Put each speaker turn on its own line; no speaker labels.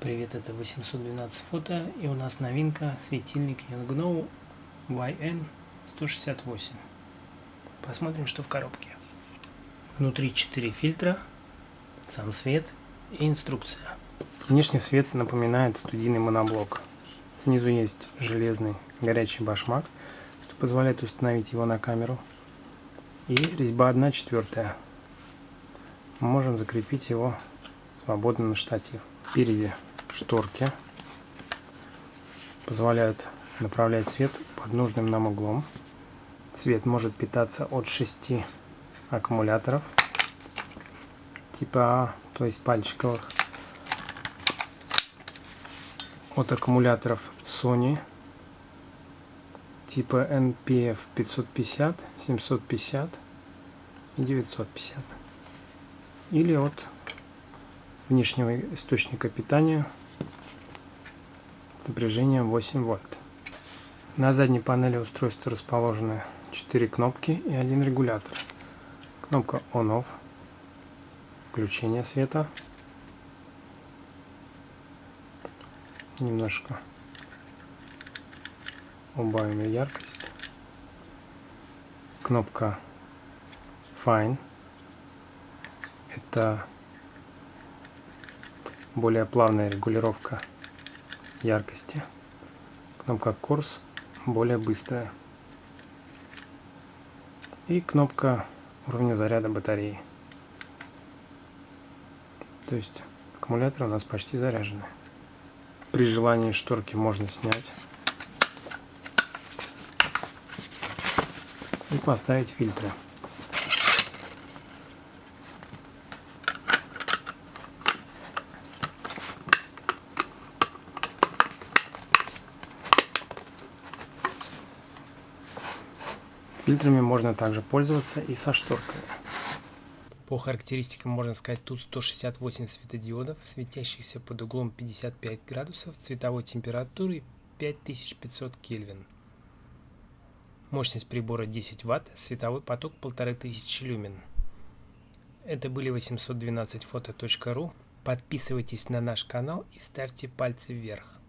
Привет, это 812 фото и у нас новинка светильник Yongnuo YN168. Посмотрим, что в коробке. Внутри 4 фильтра, сам свет и инструкция. Внешний свет напоминает студийный моноблок. Снизу есть железный горячий башмак, что позволяет установить его на камеру. И резьба 1 четвертая. Мы можем закрепить его свободно на штатив. Впереди шторки позволяют направлять свет под нужным нам углом. Свет может питаться от 6 аккумуляторов типа А, то есть пальчиковых. От аккумуляторов Sony типа NPF 550, 750 и 950. Или от внешнего источника питания напряжением 8 вольт. На задней панели устройства расположены 4 кнопки и один регулятор. Кнопка On-Off, включение света, немножко убавим яркость, кнопка Fine, это более плавная регулировка яркости. Кнопка курс более быстрая. И кнопка уровня заряда батареи. То есть аккумуляторы у нас почти заряжены. При желании шторки можно снять и поставить фильтры. Фильтрами можно также пользоваться и со шторками. По характеристикам можно сказать, тут 168 светодиодов, светящихся под углом 55 градусов, цветовой температурой 5500 Кельвин. Мощность прибора 10 Вт, световой поток 1500 люмен. Это были 812 фото.ру. Подписывайтесь на наш канал и ставьте пальцы вверх.